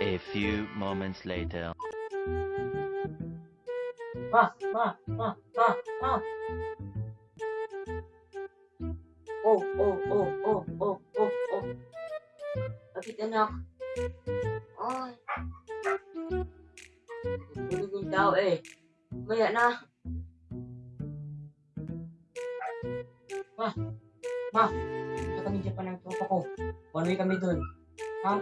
A few moments later. Ma, ma, ma, ma, ma. Oh, oh, oh, oh, oh, oh, oh. Bakit anak? Ay. Tulog yung tao eh. Maya na. Ma, ma. Ito kami pa ng tropa ko. One way kami dun. Ha?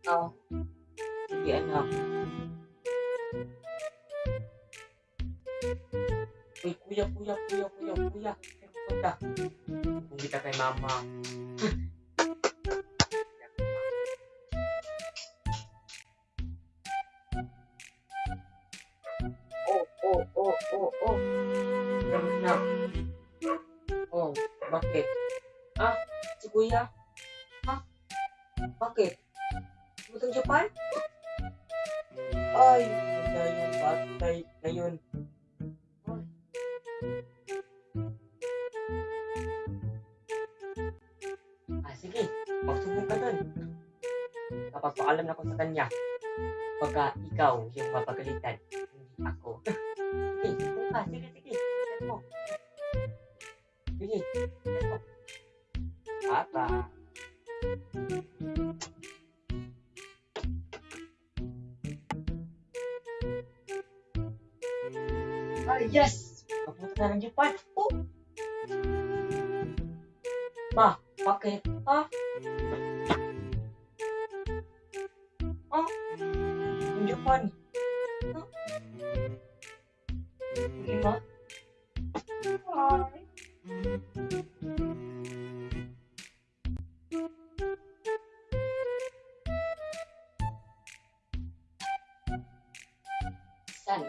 Ikaw. Sige anak. Uy, kuya, kuya, kuya, kuya, kuya. Saan punta? Kung kita kay mama. Oh, oh, oh. Salamat na. Oh, bakit? Ah, si kuya? Ha? Bakit? Butang Japan? Ay, wala yung batay na yun. Ay. Ah, sige. Magsubok ka dun. Kapag paalam na ko sa kanya, baka ikaw yung mapagalitan, hindi ako. Sige, sige. Yan mo. Sige, yan mo. Papa. Ah, yes! Ng Japan. Oh! Ma, bakit? Ha? Ha? Yung Japan. Saan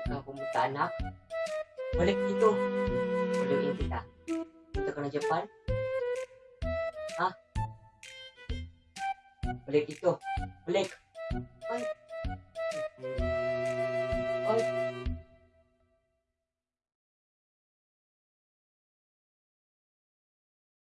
ka pumunta, anak? Balik dito. Balikin kita. Punta ka na Japan? Ha? Balik dito. Balik.